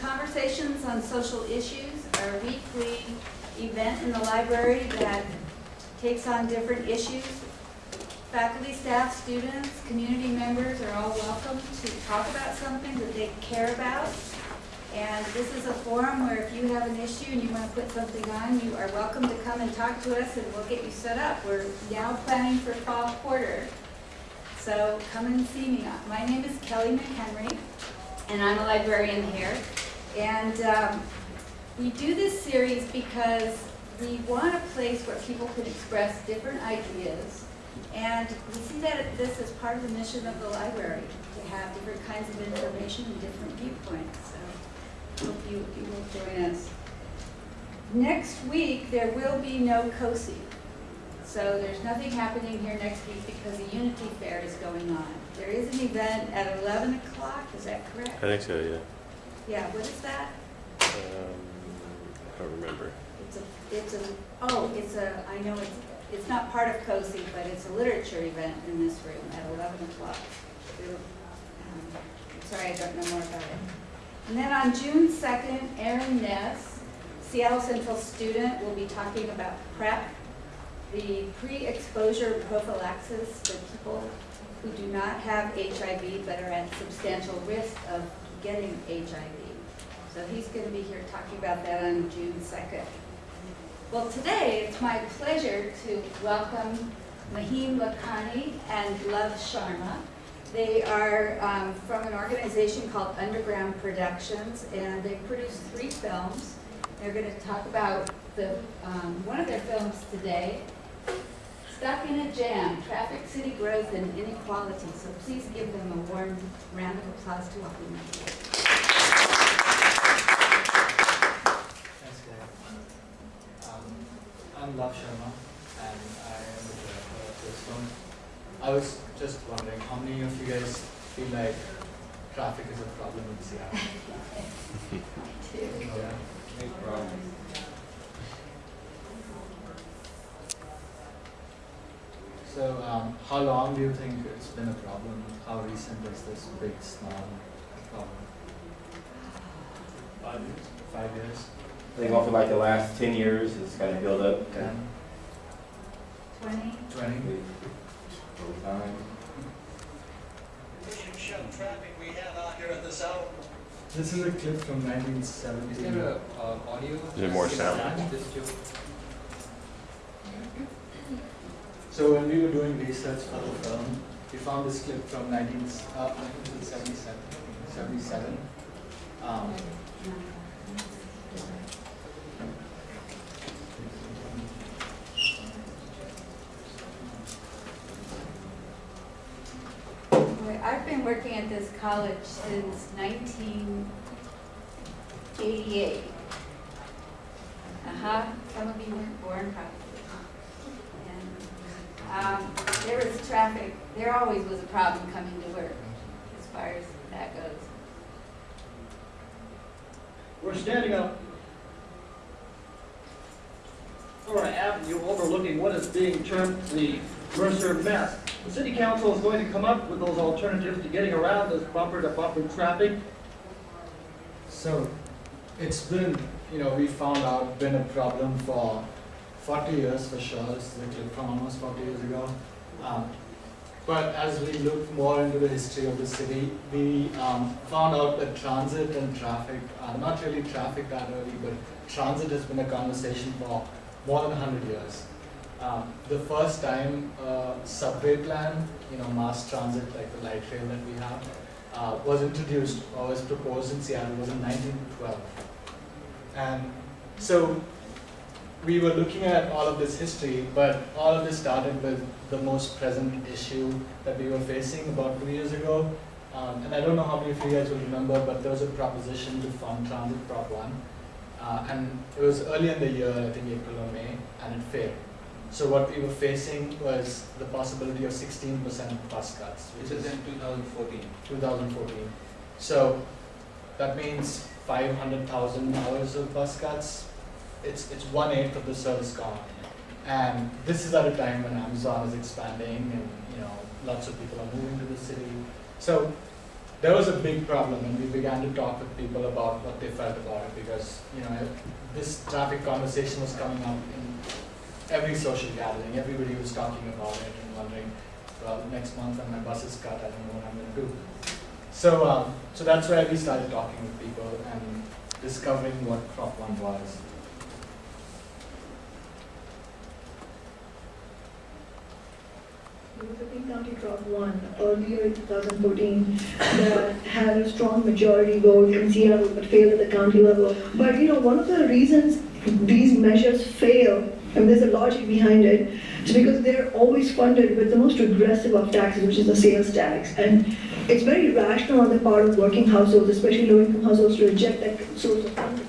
Conversations on Social Issues, our weekly event in the library that takes on different issues. Faculty, staff, students, community members are all welcome to talk about something that they care about. And this is a forum where if you have an issue and you want to put something on, you are welcome to come and talk to us and we'll get you set up. We're now planning for fall quarter. So come and see me. My name is Kelly McHenry, and I'm a librarian here. And um, we do this series because we want a place where people can express different ideas. And we see that this is part of the mission of the library, to have different kinds of information and different viewpoints. So hope you, you will join us. Next week, there will be no COSI. So there's nothing happening here next week because the Unity Fair is going on. There is an event at 11 o'clock, is that correct? I think so, yeah. Yeah, what is that? Um, I don't remember. It's a, it's a, oh, it's a, I know it's, it's not part of COSI, but it's a literature event in this room at 11 o'clock. Um, Sorry, I don't know more about it. And then on June 2nd, Erin Ness, Seattle Central student, will be talking about PrEP, the pre-exposure prophylaxis for people who do not have HIV but are at substantial risk of getting HIV. So he's going to be here talking about that on June 2nd. Well, today it's my pleasure to welcome Mahim Lakhani and Love Sharma. They are um, from an organization called Underground Productions, and they produced three films. They're going to talk about the um, one of their films today, Stuck in a Jam, Traffic City Growth and Inequality. So please give them a warm round of applause to welcome them. Thanks, Claire. Um, I'm Love Sharma, and I am the director of this film. I was just wondering, how many of you guys feel like traffic is a problem in Seattle? Two. Yeah. Big problem. So, um, how long do you think it's been a problem? How recent is this big small problem? Five years. Five years? I think over like the last ten years, it's kind of built up Ten? Twenty? Twenty? over time. Pushing traffic we have out here at this hour. This is a clip from 1970. Is there a, uh, audio? Is there more sound? Attach this to? So when we were doing research for the film, we found this clip from 19, uh, 1977. 77. Um, I've been working at this college since 1988. Uh-huh, some of you weren't born probably. And um, there was traffic, there always was a problem coming to work, as far as that goes. We're standing up on Aurora Avenue overlooking what is being termed the Mercer mess. The city council is going to come up with those alternatives to getting around this bumper-to-bumper traffic. so it's been, you know, we found out been a problem for 40 years for sure. This is from almost 40 years ago. Um, but as we looked more into the history of the city, we um, found out that transit and traffic, uh, not really traffic that early, but transit has been a conversation for more than 100 years. Um, the first time uh, subway plan, you know, mass transit like the light rail that we have, uh, was introduced or was proposed in Seattle was in 1912. And so we were looking at all of this history, but all of this started with the most present issue that we were facing about two years ago. Um, and I don't know how many of you guys will remember, but there was a proposition to fund Transit Prop 1. Uh, and it was early in the year, I think April or May, and it failed. So what we were facing was the possibility of 16% bus cuts, which is in 2014. 2014. So that means 500,000 hours of bus cuts. It's, it's one eighth of the service gone. And this is at a time when Amazon is expanding and you know lots of people are moving to the city. So there was a big problem and we began to talk with people about what they felt about it because, you know, this traffic conversation was coming up in every social gathering. Everybody was talking about it and wondering, well, next month when my bus is cut, I don't know what I'm gonna do. So, um, so that's where we started talking with people and discovering what Prop One was. King County Prop One earlier in 2014 that had a strong majority vote in Seattle but failed at the county level. But you know, one of the reasons these measures fail, and there's a logic behind it, is because they're always funded with the most regressive of taxes, which is the sales tax. And it's very rational on the part of working households, especially low-income households, to reject that source of funding.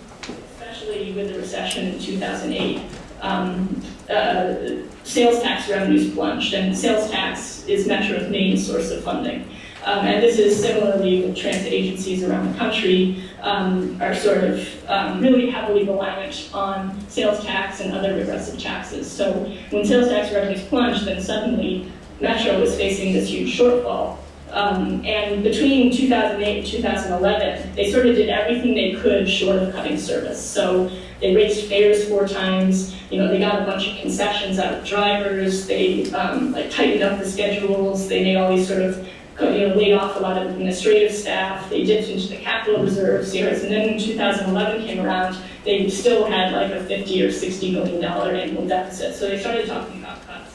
especially with the recession in 2008, um, uh, sales tax revenues plunged, and sales tax is Metro's main source of funding. Um, and this is similarly with transit agencies around the country um, are sort of um, really heavily reliant on sales tax and other regressive taxes. So when sales tax revenues plunged, then suddenly Metro was facing this huge shortfall. Um, and between 2008 and 2011, they sort of did everything they could short of cutting service. So they raised fares four times. You know, they got a bunch of concessions out of drivers. They um, like tightened up the schedules. They made all these sort of you know, laid off a lot of administrative staff. They dipped into the capital reserves years, and then when 2011 came around, they still had like a 50 or 60 million dollar annual deficit. So they started talking about cuts.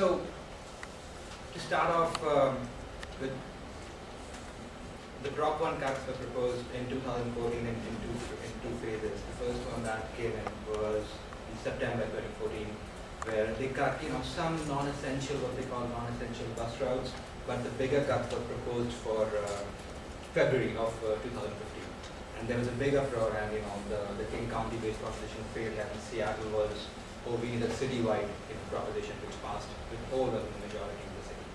So, to start off um, with, the Prop One cuts were proposed in 2014 in, in, two, in two phases. The first one that came in was in September 2014, where they cut, you know, some non-essential, what they call non-essential bus routes, but the bigger cuts were proposed for uh, February of uh, 2015. And there was a big uproar, and you know, the, the King County-based proposition failed, and Seattle was, oh, we need a citywide you know, proposition which passed with overwhelming majority in the city.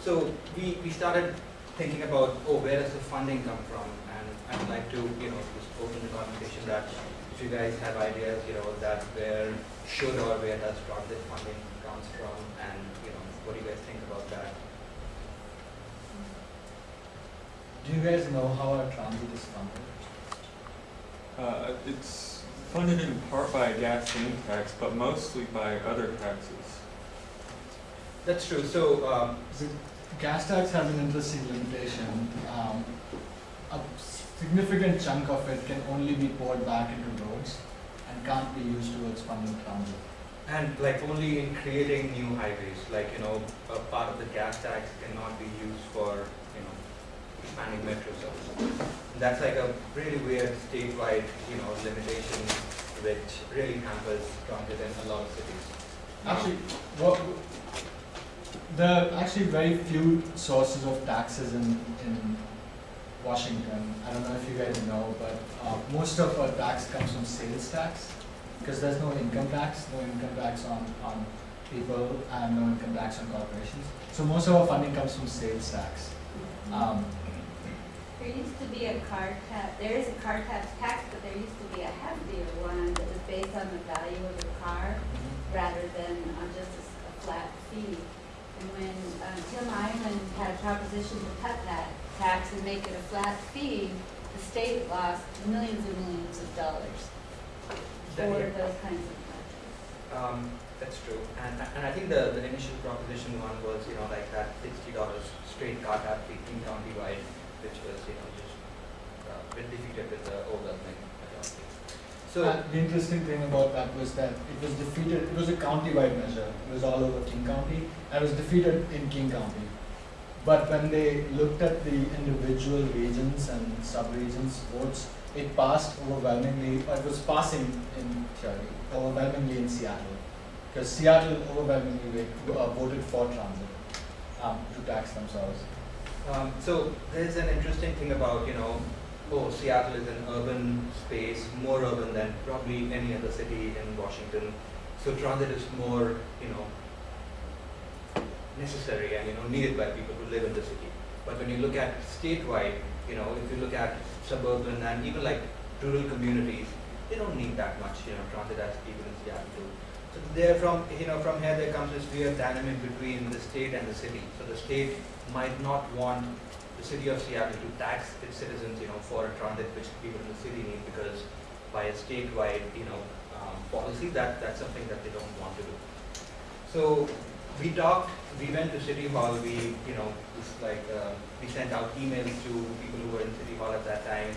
So we, we started thinking about, oh, where does the funding come from? And I'd like to, you know, just open the conversation that if you guys have ideas, you know, that where should or where does transit funding comes from, and you know, what do you guys think about that? Do you guys know how our transit is funded? Uh, it's funded in part by a gasoline tax, but mostly by other taxes. That's true. So um, The gas tax has an interesting limitation. Um, a significant chunk of it can only be poured back into roads and can't be used towards funding transit. and like only in creating new highways, like you know, a part of the gas tax cannot be used for you know expanding metro services. That's like a really weird statewide you know limitation, which really hampers transit in a lot of cities. Actually, what, there are actually very few sources of taxes in, in Washington. I don't know if you guys know, but uh, most of our tax comes from sales tax because there's no income tax, no income tax on, on people and no income tax on corporations. So most of our funding comes from sales tax. Um, There used to be a car tax, there is a car tax tax, but there used to be a heavier one that was based on the value of the car rather than on just a flat fee. And when uh, Tim Eyman had a proposition to cut that tax and make it a flat fee, the state lost millions and millions of dollars for those kinds of projects. Um, that's true, and and I think the, the initial proposition one was you know like that sixty dollars straight car tax fee countywide, which was you know just uh, been defeated with the overwhelming majority. So. Uh, the interesting thing about that was that it was defeated, it was a county-wide measure, it was all over King County, and it was defeated in King County. But when they looked at the individual regions and sub-regions votes, it passed overwhelmingly, it was passing in theory, overwhelmingly in Seattle. Because Seattle overwhelmingly uh, voted for transit, um, to tax themselves. Um, so there's an interesting thing about, you know, oh, Seattle is an urban space, more urban than probably any other city in Washington. So transit is more, you know, necessary and, you know, needed by people who live in the city. But when you look at statewide, you know, if you look at suburban and even like rural communities, they don't need that much, you know, transit as people in Seattle do. So there from, you know, from here there comes this weird dynamic between the state and the city. So the state might not want the city of Seattle to tax its citizens, you know, for a transit which people in the city need because by a statewide, you know, um, policy, that, that's something that they don't want to do. So we talked, we went to City Hall, we, you know, it's like, uh, we sent out emails to people who were in City Hall at that time,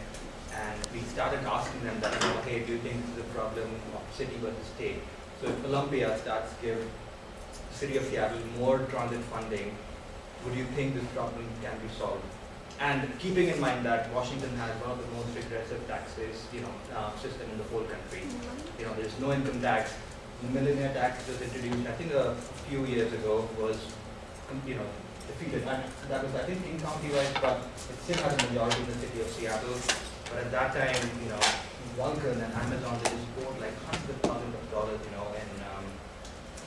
and we started asking them that, okay, do you think this is a problem of city versus state? So if Olympia starts to give city of Seattle more transit funding, would you think this problem can be solved? And keeping in mind that Washington has one of the most regressive taxes, you know, uh, system in the whole country. You know, there's no income tax, the millionaire tax was introduced, I think a few years ago, was, you know, defeated. And that was, I think, in county-wide, but it still has a majority in the city of Seattle. But at that time, you know, Vulcan and Amazon, they just poured like hundreds of thousands of dollars, you know, in um,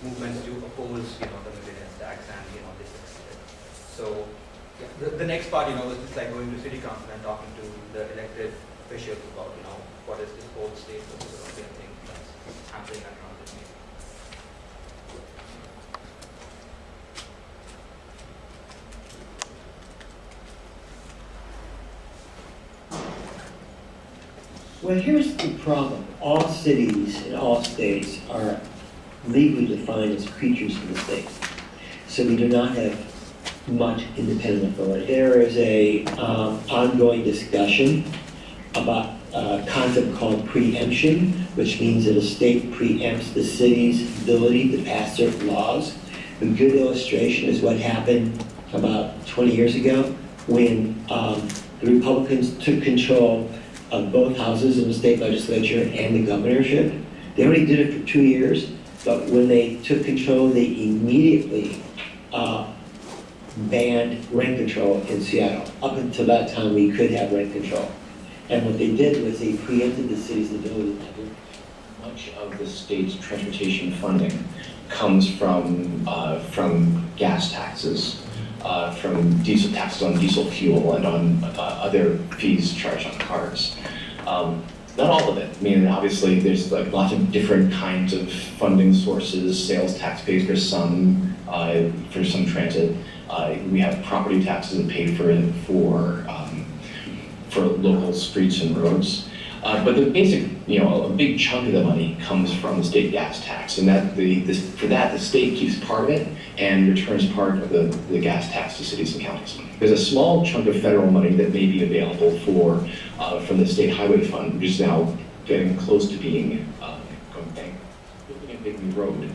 movements to oppose, you know, the millionaire tax and, you know, they succeeded. So, yeah, the, the next part, you know, was just like going to city council and talking to the elected officials about, you know, what is this whole state versus Olympian thing that's happening at transit meeting. Well, here's the problem. All cities in all states are legally defined as creatures of the state. So we do not have much independent authority. There is a um, ongoing discussion about a concept called preemption, which means that a state preempts the city's ability to pass certain laws. A good illustration is what happened about 20 years ago when um, the Republicans took control of both houses in the state legislature and the governorship. They only did it for two years, but when they took control, they immediately uh, banned rent control in Seattle. Up until that time, we could have rent control. And what they did was they preempted the city's ability to do. Much of the state's transportation funding comes from, uh, from gas taxes, uh, from diesel taxes on diesel fuel and on uh, other fees charged on cars. Um, Not all of it. I mean, obviously, there's like lots of different kinds of funding sources, sales tax pays for some, uh, for some transit. Uh, We have property taxes that pay for, for, um, for local streets and roads. Uh, But the basic, you know, a big chunk of the money comes from the state gas tax, and that, the, this, for that, the state keeps part of it and returns part of the, the gas tax to cities and counties. There's a small chunk of federal money that may be available for, uh, from the state highway fund, which is now getting close to being, uh, going bank, building a big road.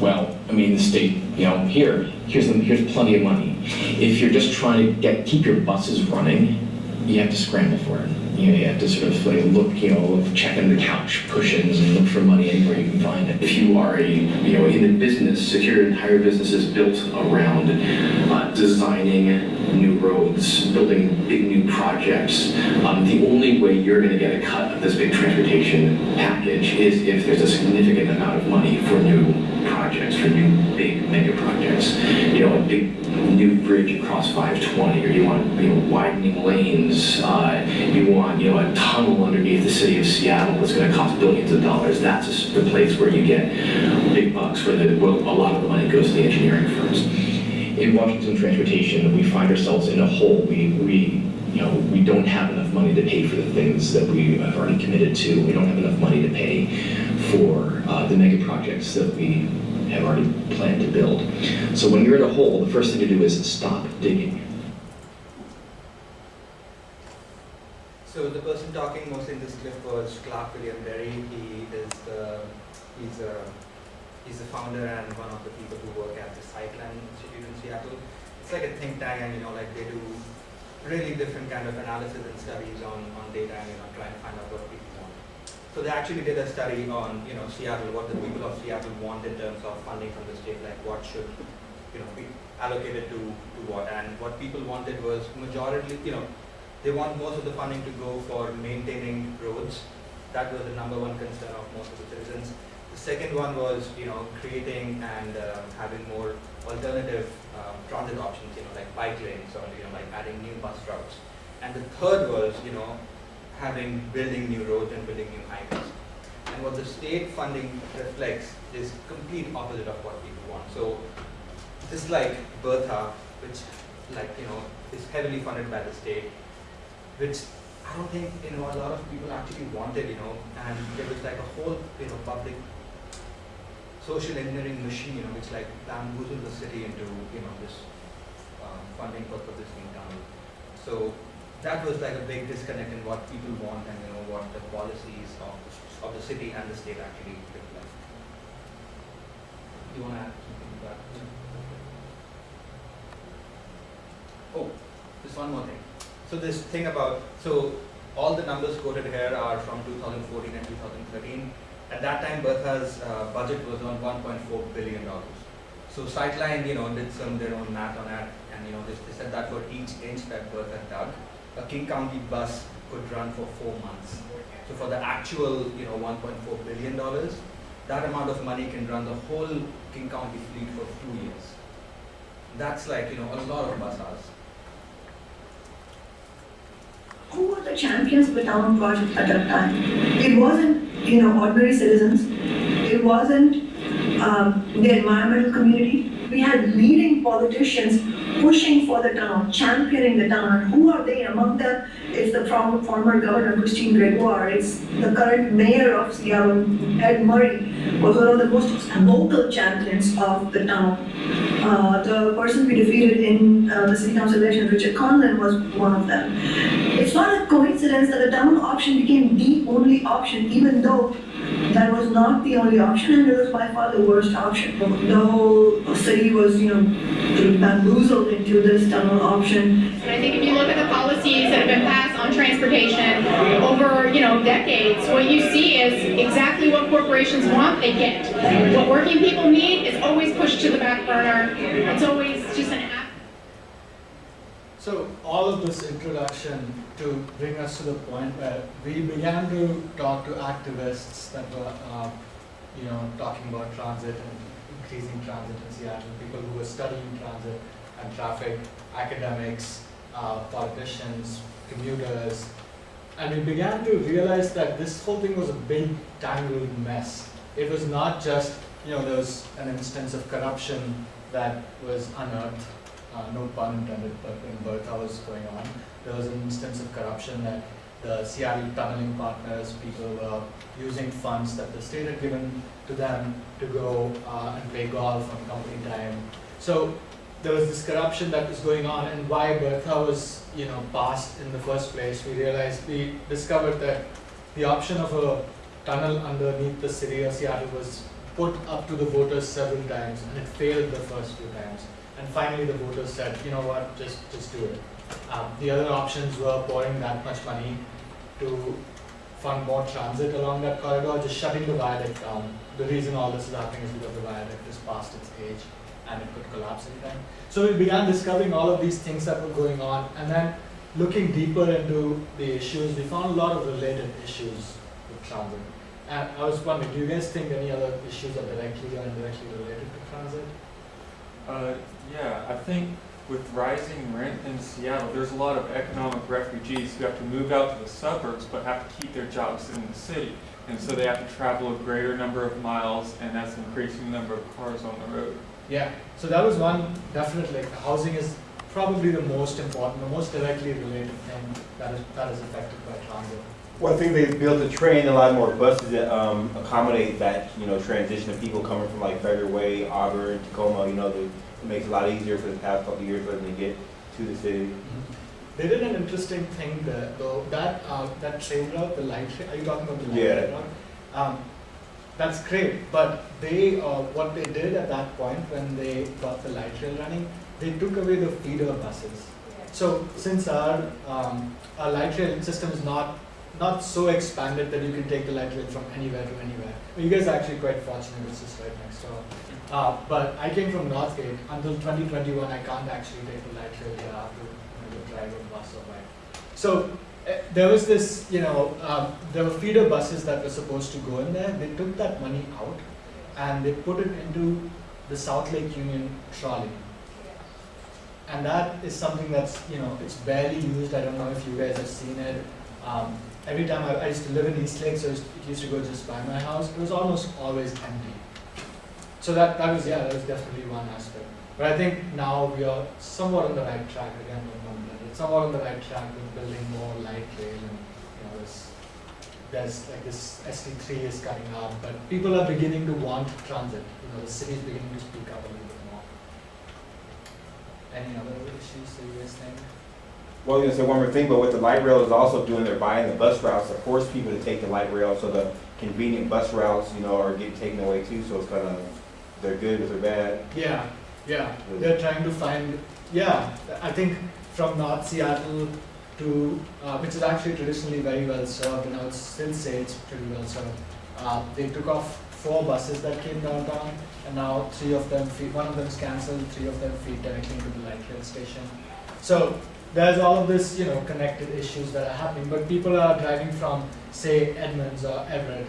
Well, I mean, the state, you know, here, here's, the, here's plenty of money. If you're just trying to get, keep your buses running, you have to scramble for it. You know, you have to sort of like look, you know, check under the couch cushions and look for money anywhere you can find it. If you are a, you know, in the business, secure entire business is built around uh, designing new roads, building big new projects. Um, the only way you're going to get a cut of this big transportation package is if there's a significant amount of money for new projects, for new big mega projects. You know, a big new bridge across 520, or you want, you know, widening lanes, uh, you want, you know, a tunnel underneath the city of Seattle that's going to cost billions of dollars. That's the place where you get big bucks, where the, a lot of the money goes to the engineering firms. In Washington transportation, we find ourselves in a hole. We, we, you know, we don't have enough money to pay for the things that we have already committed to. We don't have enough money to pay for uh, the mega projects that we have already planned to build. So when you're in a hole, the first thing to do is stop digging. So the person talking most in this clip was Clark Williams-Derry. He is the, he's a, he's the founder and one of the people who work at the Sightline Institute in Seattle. It's like a think tank and, you know, like they do really different kind of analysis and studies on, on data and, you know, trying to find out what people. So they actually did a study on, you know, Seattle, what the people of Seattle want in terms of funding from the state, like what should, you know, be allocated to, to what. And what people wanted was majority, you know, they want most of the funding to go for maintaining roads. That was the number one concern of most of the citizens. The second one was, you know, creating and um, having more alternative um, transit options, you know, like bike lanes or, you know, like adding new bus routes. And the third was, you know, having, building new roads and building new highways. And what the state funding reflects is complete opposite of what people want. So just like Bertha, which like, you know, is heavily funded by the state, which I don't think, you know, a lot of people actually wanted, you know, and there was like a whole, you know, public social engineering machine, you know, which like bamboozled the city into, you know, this um, funding for, for this new town. So that was like a big disconnect in what people want and, you know, what the policies of, the- of the city and the state actually reflect. You wanna add something to that? Oh, just one more thing. So this thing about, so all the numbers quoted here are from 2014 and 2013. At that time, Bertha's uh, budget was on 1.4 billion dollars. So Sightline, you know, did some their own math on that, and you know, they, they said that for each inch that Bertha dug, a King County bus could run for four months. So for the actual, you know, 1.4 billion dollars, that amount of money can run the whole King County fleet for two years. That's like, you know, a lot of bus hours. Who were the champions of the town project at that time? It wasn't, you know, ordinary citizens. It wasn't um, the environmental community. We had leading politicians pushing for the town, championing the town. And who are they? Among them, it's the former, former governor Christine Gregoire. It's the current mayor of Seattle, Ed Murray, was one of the most vocal champions of the town. Uh, the person we defeated in uh, the city council election, Richard Conlin, was one of them. It's not a coincidence that the town option became the only option, even though that was not the only option and it was by far the worst option. The whole city was, you know, bamboozled into this tunnel option. And I think if you look at the policies that have been passed on transportation over, you know, decades, what you see is exactly what corporations want, they get. What working people need is always pushed to the back burner. It's always just an. So all of this introduction to bring us to the point where we began to talk to activists that were, uh, you know, talking about transit and increasing transit in Seattle, people who were studying transit and traffic, academics, uh, politicians, commuters, and we began to realize that this whole thing was a big tangled mess. It was not just, you know, there was an instance of corruption that was unearthed uh, no pun intended, but when Bertha was going on, there was an instance of corruption that the Seattle tunneling partners, people were using funds that the state had given to them to go uh, and play golf on company time. So there was this corruption that was going on, and why Bertha was, you know, passed in the first place, we realized, we discovered that the option of a tunnel underneath the city of Seattle was put up to the voters several times, and it failed the first few times. And finally, the voters said, you know what, just, just do it. Um, the other options were pouring that much money to fund more transit along that corridor, just shutting the viaduct down. The reason all this is happening is because the viaduct is past its age and it could collapse anytime. So we began discovering all of these things that were going on and then looking deeper into the issues, we found a lot of related issues with transit. And I was wondering, do you guys think any other issues are directly or indirectly related to transit? Uh, yeah, I think with rising rent in Seattle, there's a lot of economic refugees who have to move out to the suburbs but have to keep their jobs in the city. And so they have to travel a greater number of miles and that's increasing the number of cars on the road. Yeah, so that was one, definitely, housing is probably the most important, the most directly related thing that is, that is affected by transit. One thing they built a train, a lot more buses that um, accommodate that, you know, transition of people coming from like Federal Way, Auburn, Tacoma, you know, the, it makes it a lot easier for the past couple of years for them to get to the city. They did an interesting thing there, though, that, uh, that train route, the light train, are you talking about the light Yeah. rail route? Um, that's great, but they, uh, what they did at that point when they got the light rail running, they took away the feeder buses. So since our, um, our light rail system is not, not so expanded that you can take the light rail from anywhere to anywhere. You guys are actually quite fortunate, it's just right next door. Uh, but I came from Northgate, until twenty twenty-one, I can't actually take the light rail here, have to you know, drive a bus or bike. So, uh, there was this, you know, um, there were feeder buses that were supposed to go in there, they took that money out and they put it into the South Lake Union trolley. And that is something that's, you know, it's barely used, I don't know if you guys have seen it. Um, every time I, I used to live in East Lake, so it used to go just by my house, it was almost always empty. So that, that was, yeah, that was definitely one aspect. But I think now we are somewhat on the right track again, with somewhat on the right track with building more light rail and, you know, this, there's like this ST3 is coming up, but people are beginning to want transit. You know, the city is beginning to speak up a little bit more. Any other issues that you guys think? Well, I was gonna say one more thing, but what the light rail is also doing, they're buying the bus routes to force people to take the light rail, so the convenient bus routes, you know, are getting taken away too, so it's kind of, they're good or they're bad. Yeah, yeah, they're trying to find, yeah, I think from North Seattle to, uh, which is actually traditionally very well served, and I would still say it's pretty well served. Uh, they took off four buses that came downtown, and now three of them feed, one of them is cancelled, three of them feed directly into the light rail station. So there's all of this, you know, connected issues that are happening, but people are driving from, say, Edmonds or Everett,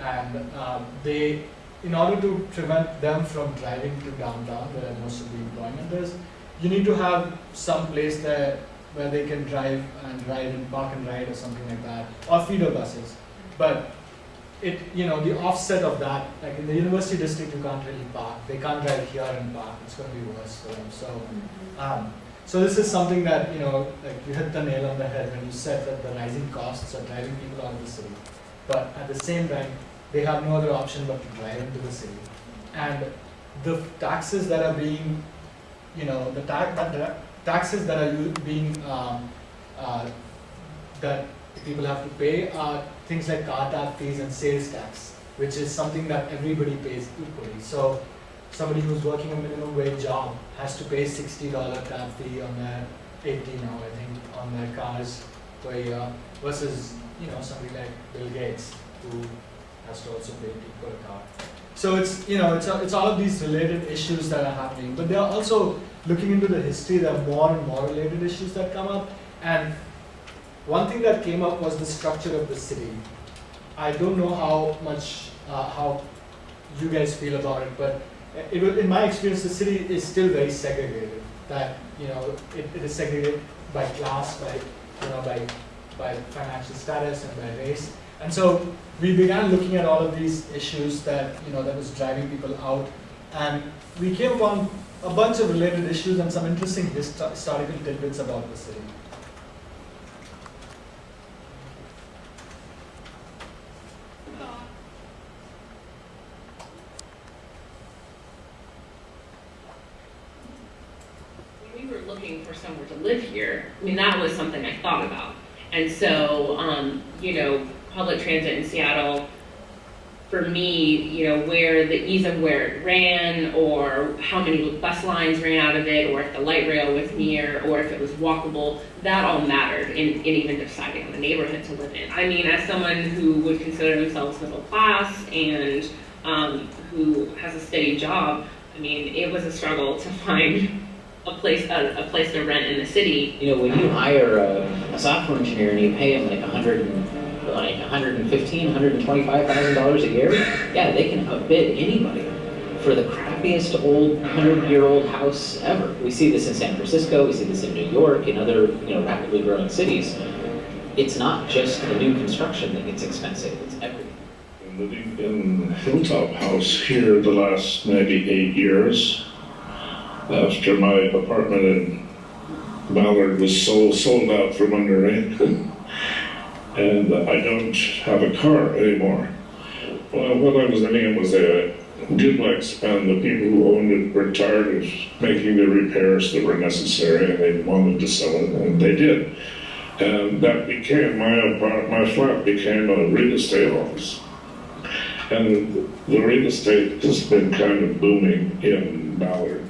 and um, they, in order to prevent them from driving to downtown, where most of the employment is, you need to have some place there where they can drive and ride and park and ride or something like that, or feeder buses. But it, you know, the offset of that, like in the university district, you can't really park. They can't drive here and park. It's going to be worse for them. So, um, so this is something that you know, like you hit the nail on the head when you said that the rising costs are driving people out of the city. But at the same time, they have no other option but to drive into the city. And the taxes that are being, you know, the that the taxes that are being um, uh, that people have to pay are things like car tax fees and sales tax, which is something that everybody pays equally. So somebody who's working a minimum wage job has to pay sixty dollar tab fee on their eighty now, I think, on their cars per year versus you know somebody like Bill Gates who has to also pay a car. So it's you know it's it's all of these related issues that are happening, but they are also looking into the history. There are more and more related issues that come up, and one thing that came up was the structure of the city. I don't know how much uh, how you guys feel about it, but it, in my experience, the city is still very segregated. That you know it, it is segregated by class, by you know by by financial status and by race. And so we began looking at all of these issues that you know that was driving people out, and we came upon a bunch of related issues and some interesting historical tidbits about the city. when we were looking for somewhere to live here, I mean, that was something I thought about. And so, um, you know, public transit in Seattle, for me, you know, where the ease of where it ran, or how many bus lines ran out of it, or if the light rail was near, or if it was walkable, that all mattered in, in even deciding on the neighborhood to live in. I mean, as someone who would consider themselves middle class and um, who has a steady job, I mean, it was a struggle to find a place a, a place to rent in the city. You know, when you hire a, a software engineer and you pay him like a hundred and like a hundred and fifteen, hundred and twenty-five thousand dollars a year, yeah, they can outbid anybody for the crappiest old hundred-year-old house ever. We see this in San Francisco, we see this in New York, in other you know rapidly growing cities. It's not just the new construction that gets expensive; it's everything. Been living in Hilltop House here the last maybe eight years. After my apartment in Ballard was sold, sold out from under me. and I don't have a car anymore. Well, what I was living in was a duplex, and the people who owned it were tired of making the repairs that were necessary, and they wanted to sell it, and they did. And that became my apart- my flat became a real estate office. And the real estate has been kind of booming in Ballard.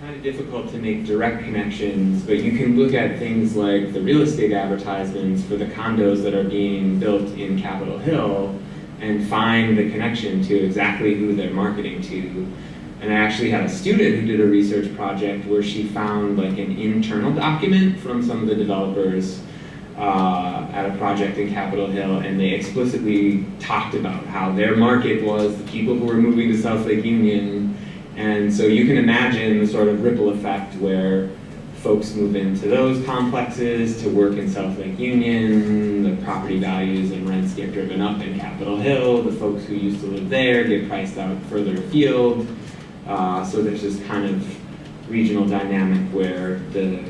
Kind of difficult to make direct connections, but you can look at things like the real estate advertisements for the condos that are being built in Capitol Hill and find the connection to exactly who they're marketing to. And I actually had a student who did a research project where she found like an internal document from some of the developers uh, at a project in Capitol Hill, and they explicitly talked about how their market was the people who were moving to South Lake Union and so you can imagine the sort of ripple effect where folks move into those complexes to work in South Lake Union, the property values and rents get driven up in Capitol Hill, the folks who used to live there get priced out further afield. Uh, so there's this kind of regional dynamic where the,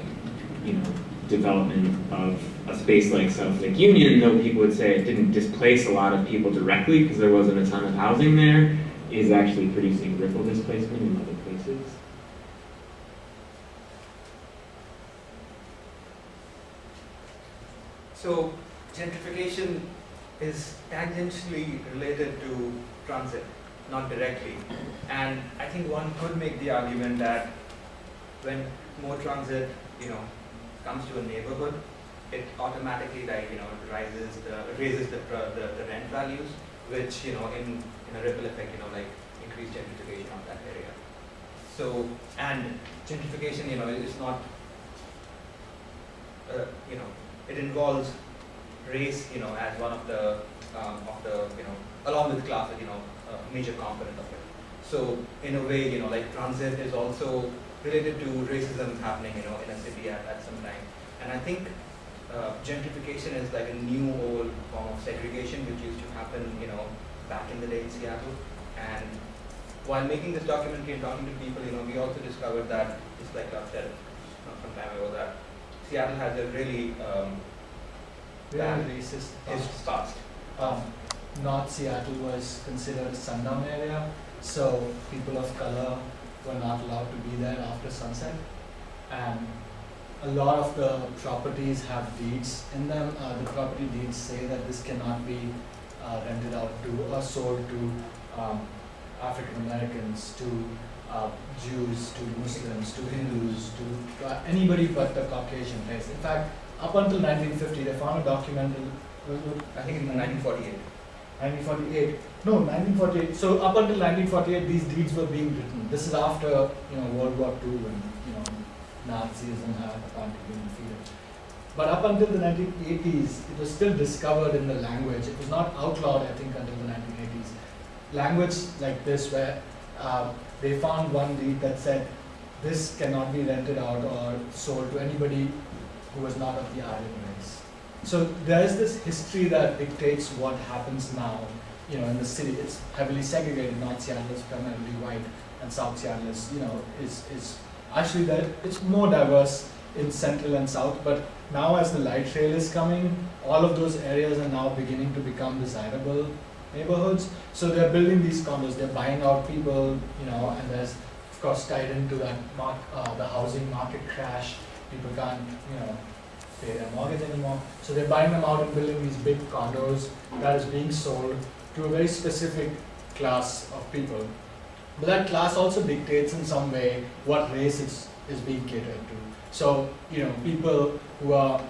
you know, development of a space like South Lake Union, though people would say it didn't displace a lot of people directly because there wasn't a ton of housing there, is actually producing ripple displacement in other places. So gentrification is tangentially related to transit, not directly. And I think one could make the argument that when more transit, you know, comes to a neighborhood, it automatically like, you know, rises the, raises the, the, the rent values, which, you know, in, in a ripple effect, you know, like increased gentrification of that area. So, and gentrification, you know, is not, uh, you know, it involves race, you know, as one of the, um, of the, you know, along with class, you know, a major component of it. So in a way, you know, like transit is also related to racism happening, you know, in a city at, at some time. And I think uh, gentrification is like a new old form of segregation which used to happen, you know, back in the day in Seattle. And while making this documentary and talking to people, you know, we also discovered that, just like I said uh, some time ago, that Seattle has a really um, bad Really racist. his past. Um, North Seattle was considered a sundown area, so people of color were not allowed to be there after sunset. And a lot of the properties have deeds in them. Uh, the property deeds say that this cannot be uh, rented out to or sold to um, African Americans, to uh, Jews, to Muslims, to Hindus, to uh, anybody but the Caucasian race. In fact, up until 1950, they found a document. I think in 1948. 1948. No, 1948. So up until 1948, these deeds were being written. This is after you know World War II when you know Nazism had been defeated. But up until the 1980s, it was still discovered in the language. It was not outlawed, I think, until the 1980s. Language like this, where uh, they found one deed that said this cannot be rented out or sold to anybody who was not of the Aryan race. So there is this history that dictates what happens now, you know, in the city. It's heavily segregated. North Seattle is primarily white, and South Seattle is, you know, is is actually that it's more diverse in central and south. But now, as the light rail is coming, all of those areas are now beginning to become desirable neighborhoods. So they're building these condos. They're buying out people, you know, and there's of course tied into that mark, uh, the housing market crash. People can't, you know, pay their mortgage anymore. So they're buying them out and building these big condos that is being sold to a very specific class of people. But that class also dictates in some way what race is, is being catered to. So, you know, people who are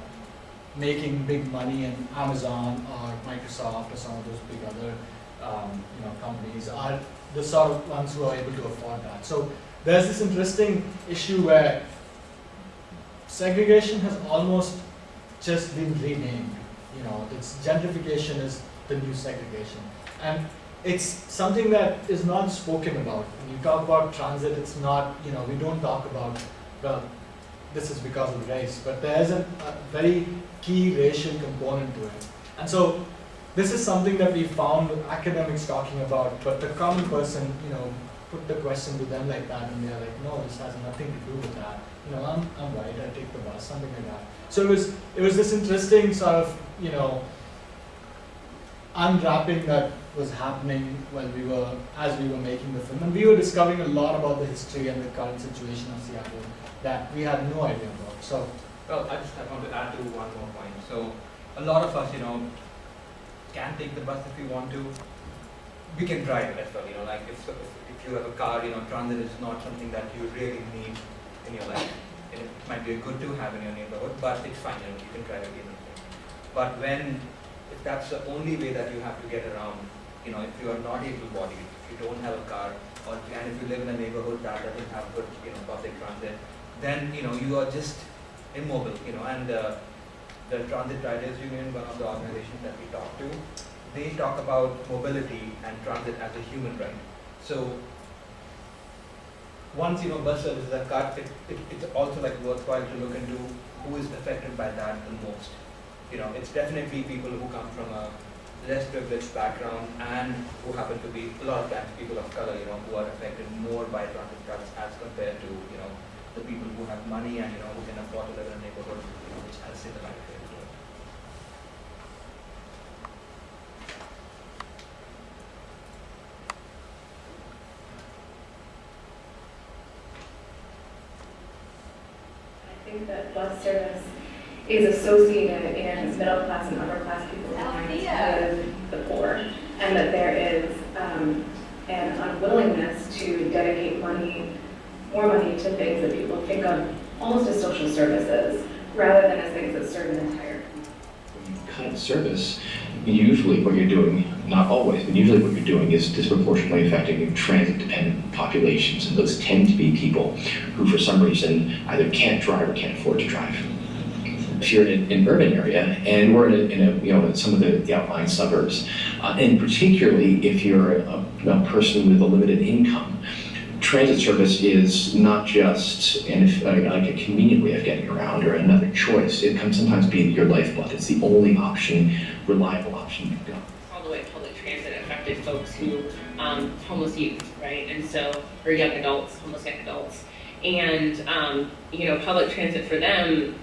making big money in Amazon or Microsoft or some of those big other um, you know, companies are the sort of ones who are able to afford that. So there's this interesting issue where segregation has almost just been renamed. You know, it's gentrification is the new segregation. And it's something that is not spoken about. When you talk about transit, it's not, you know, we don't talk about, well, this is because of race, but there is a, a very key racial component to it. And so this is something that we found academics talking about, but the common person, you know, put the question to them like that and they're like, no, this has nothing to do with that. You know, I'm, I'm white, I take the bus, something like that. So it was, it was this interesting sort of, you know, unwrapping that was happening when we were, as we were making the film. And we were discovering a lot about the history and the current situation of Seattle that we had no idea about. So, Well, I just want to add to one more point. So, a lot of us, you know, can take the bus if we want to. We can drive as well, you know, like if, if you have a car, you know, transit is not something that you really need in your life. It might be good to have in your neighborhood, but it's fine, you know, you can drive again. But when, that's the only way that you have to get around, you know, if you are not able-bodied, if you don't have a car, or and if you live in a neighborhood that doesn't have good, you know, public transit, then you know you are just immobile, you know. And uh, the Transit Riders Union, one of the organizations that we talk to, they talk about mobility and transit as a human right. So once, you know, bus services are cut, it, it, it's also like worthwhile to look into who is affected by that the most. You know, it's definitely people who come from a less privileged background and who happen to be, a lot of times, people of color, you know, who are affected more by transit cuts as compared to, you know, the people who have money and, you know, who can afford to live in a neighborhood, you know, which has similar it. I think that bus service is associated in middle class and upper class people's minds with the poor, and that there is um, an unwillingness to dedicate money, more money to things that people think of almost as social services, rather than as things that serve an entire Kind of service, usually what you're doing, not always, but usually what you're doing is disproportionately affecting transit-dependent populations, and those tend to be people who, for some reason, either can't drive or can't afford to drive. If you're in an urban area, and we're in a, in a you know, some of the, the outlying suburbs, uh, and particularly if you're a, a person with a limited income, transit service is not just an, like a convenient way of getting around or another choice. It can sometimes be your lifeblood. It's the only option, reliable option you've got. all the way public transit affected folks who, um, homeless youth, right? And so, or young adults, homeless young adults. And, um, you know, public transit for them,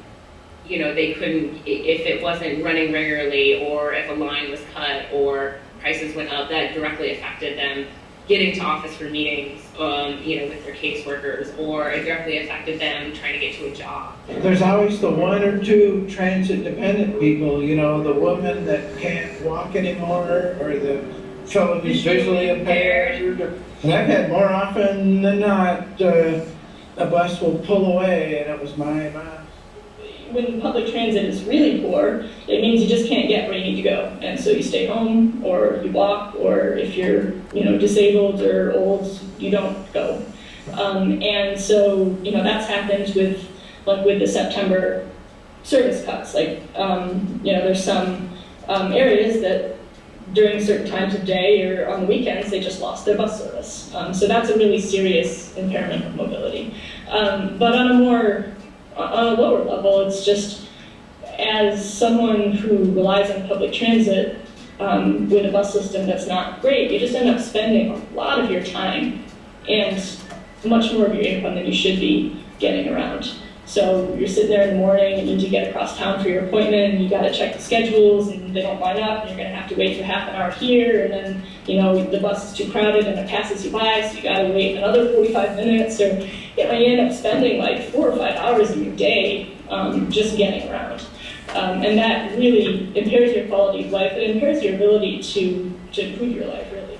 you know, they couldn't, if it wasn't running regularly or if a line was cut or prices went up, that directly affected them getting to office for meetings, um, you know, with their caseworkers, or it directly affected them trying to get to a job. There's always the one or two transit-dependent people, you know, the woman that can't walk anymore, or the fellow who's visually impaired. And I've had more often than not, uh, a bus will pull away, and it was my, my, when public transit is really poor, it means you just can't get where you need to go. And so you stay home, or you walk, or if you're, you know, disabled or old, you don't go. Um, and so, you know, that's happened with, like, with the September service cuts. Like, um, you know, there's some um, areas that during certain times of day or on the weekends, they just lost their bus service. Um, so that's a really serious impairment of mobility. Um, but on a more on a lower level, it's just as someone who relies on public transit um, with a bus system that's not great, you just end up spending a lot of your time and much more of your income than you should be getting around. So you're sitting there in the morning and you need to get across town for your appointment, and you got to check the schedules, and they don't line up, and you're going to have to wait for half an hour here, and then you know the bus is too crowded and it passes you by, so you got to wait another 45 minutes, or you know you end up spending like four or five hours of your day um, just getting around, um, and that really impairs your quality of life. It impairs your ability to to improve your life, really.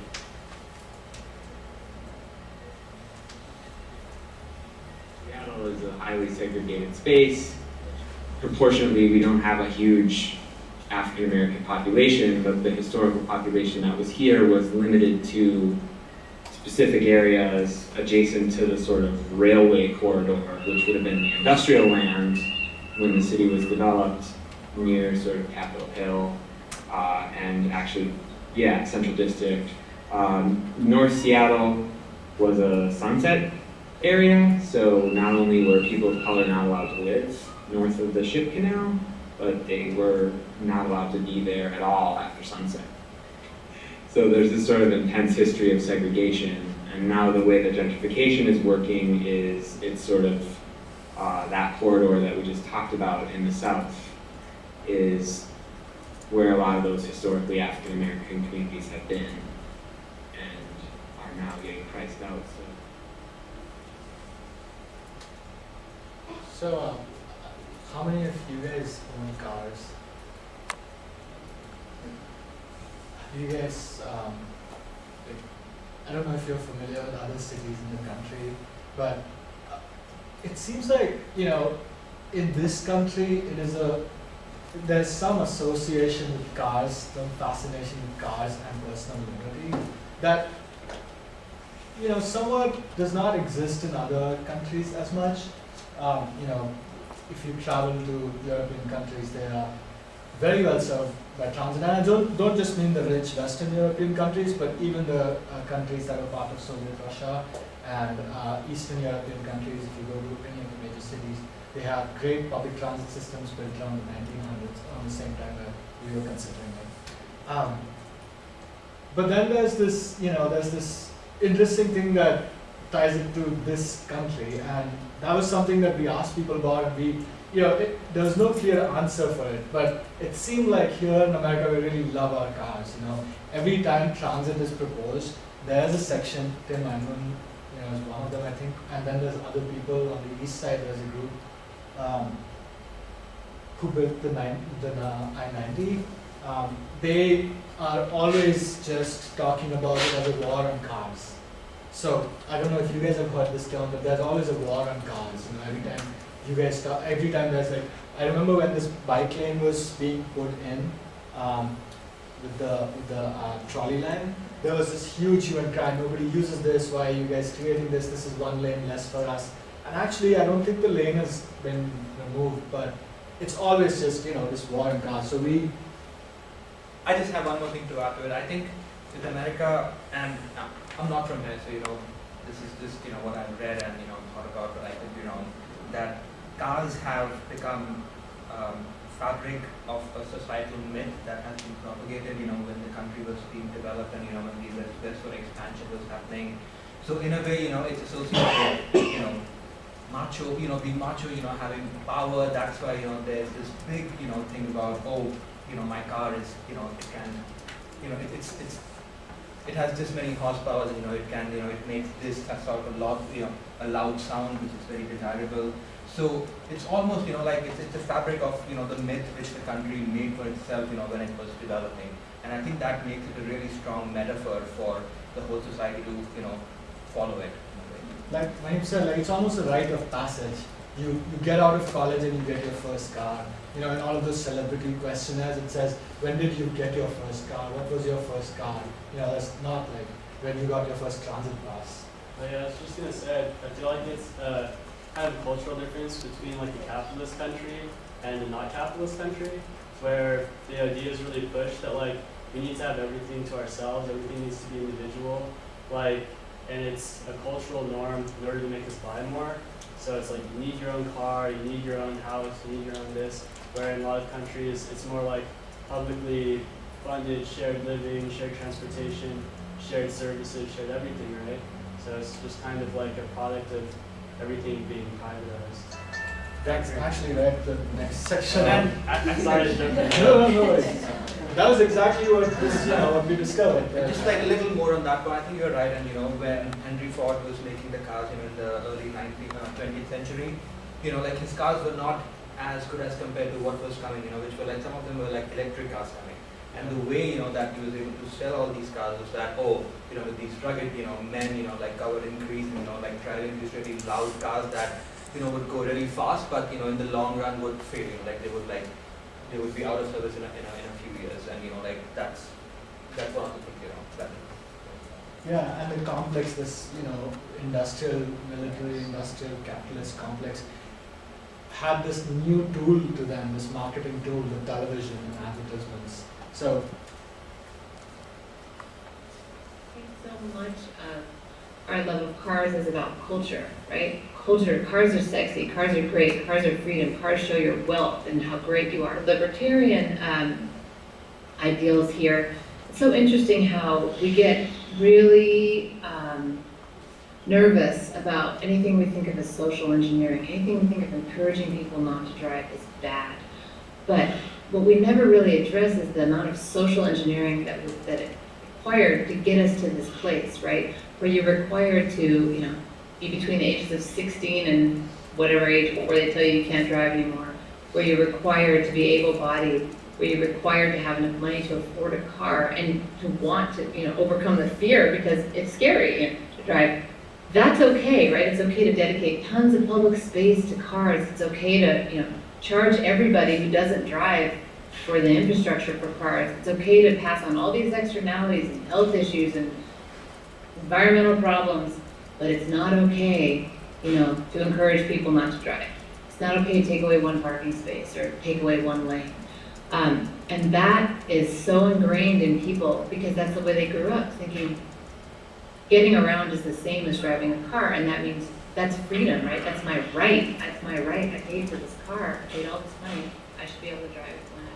Seattle is a highly segregated space. Proportionately, we don't have a huge African American population, but the historical population that was here was limited to specific areas adjacent to the sort of railway corridor, which would have been the industrial land when the city was developed near sort of Capitol Hill, uh, and actually, yeah, Central District. Um, North Seattle was a sunset area, so not only were people of color not allowed to live north of the ship canal, but they were not allowed to be there at all after sunset. So there's this sort of intense history of segregation, and now the way that gentrification is working is it's sort of uh, that corridor that we just talked about in the south is where a lot of those historically African American communities have been and are now getting priced out. So. So, um, how many of you guys own cars? You guys, um, like, I don't know if you're familiar with other cities in the country, but uh, it seems like, you know, in this country, it is a, there's some association with cars, some fascination with cars and personal liberty that, you know, somewhat does not exist in other countries as much. Um, you know, if you travel to European countries, they are very well served by transit. And I don't, don't just mean the rich Western European countries, but even the uh, countries that are part of Soviet Russia and uh, Eastern European countries, if you go to any of the major cities, they have great public transit systems built around the 1900s, around the same time that we were considering it. Um, but then there's this, you know, there's this interesting thing that ties it to this country, and that was something that we asked people about, and we, you know, it, there was no clear answer for it, but it seemed like here in America we really love our cars, you know. Every time transit is proposed, there's a section, Tim Eyman, you know, is one of them, I think, and then there's other people on the east side, there's a group um, who built the, nine, the uh, I-90. Um, they are always just talking about it as a war on cars. So I don't know if you guys have heard this term, but there's always a war on cars. You know, every time you guys talk, every time there's like, I remember when this bike lane was being put in um, with the with the uh, trolley line. There was this huge human cry. Nobody uses this. Why are you guys creating this? This is one lane less for us. And actually, I don't think the lane has been removed, but it's always just you know this war on cars. So we I just have one more thing to add to it. I think with America, and uh, I'm not from here, so you know, this is just you know what I've read and you know thought about, but I could be wrong. That cars have become um, fabric of a societal myth that has been propagated. You know, when the country was being developed and you know when the westward expansion was happening. So in a way, you know, it's associated with you know macho, you know, being macho, you know, having power. That's why you know there's this big you know thing about oh you know, my car is, you know, it can, you know, it, it's, it's, it has this many horsepower, you know, it can, you know, it makes this a sort of lot, you know, a loud sound, which is very desirable. So it's almost, you know, like it's, it's a fabric of, you know, the myth which the country made for itself, you know, when it was developing. And I think that makes it a really strong metaphor for the whole society to, you know, follow it. Like Mahim said, like it's almost a rite of passage. You, you get out of college and you get your first car you know, in all of those celebrity questionnaires, it says, when did you get your first car? What was your first car? Know, that's not like when you got your first transit pass. Oh, yeah, I was just gonna say, I feel like it's uh, kind of a cultural difference between like a capitalist country and a not capitalist country, where the idea is really pushed that like we need to have everything to ourselves, everything needs to be individual, like, and it's a cultural norm in order to make us buy more. So it's like you need your own car, you need your own house, you need your own this where in a lot of countries it's more like publicly funded shared living, shared transportation, shared services, shared everything, right? So it's just kind of like a product of everything being privatized. That's actually right, the next section. And I, I'm sorry to jump in. No, no, no. That was exactly what this, you know, what we discovered. And just like a little more on that one, I think you're right. And you know, when Henry Ford was making the cars, you know, in the early 19th, uh, 20th century, you know, like his cars were not as good as compared to what was coming, you know, which were like, some of them were like electric cars coming. And the way, you know, that he was able to sell all these cars was that, oh, you know, with these rugged, you know, men, you know, like covered in grease, you know, like driving these really loud cars that, you know, would go really fast, but, you know, in the long run would fail, you know, like they would like, they would be out of service in a, in a, in a few years. And, you know, like that's, that's one of the things, you know, that. Yeah, and the complex, this, you know, industrial, military, industrial, capitalist complex, had this new tool to them, this marketing tool, the television and advertisements. So so much of our love of cars is about culture, right? Culture, cars are sexy, cars are great, cars are freedom, cars show your wealth and how great you are. Libertarian um, ideals here. It's so interesting how we get really um, nervous about anything we think of as social engineering, anything we think of encouraging people not to drive is bad. But what we never really address is the amount of social engineering that, that it required to get us to this place, right? Where you're required to, you know, be between the ages of 16 and whatever age before they tell you you can't drive anymore, where you're required to be able-bodied, where you're required to have enough money to afford a car and to want to, you know, overcome the fear because it's scary you know, to drive that's okay, right? It's okay to dedicate tons of public space to cars. It's okay to, you know, charge everybody who doesn't drive for the infrastructure for cars. It's okay to pass on all these externalities and health issues and environmental problems, but it's not okay, you know, to encourage people not to drive. It's not okay to take away one parking space or take away one lane. Um, and that is so ingrained in people because that's the way they grew up, thinking getting around is the same as driving a car, and that means that's freedom, right? That's my right. That's my right. I paid for this car. I paid all this money. I should be able to drive it when I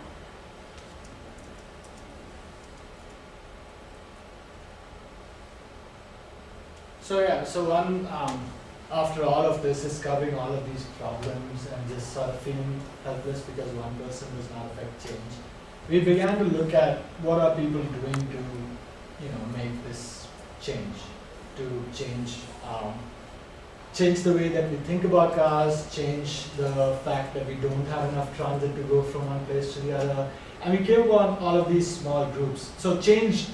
So yeah, so one, um, after all of this, is covering all of these problems and just sort of feeling helpless because one person does not affect change. We began to look at what are people doing to, you know, make this change, to change, um, change the way that we think about cars, change the fact that we don't have enough transit to go from one place to the other. And we came upon all of these small groups. So change,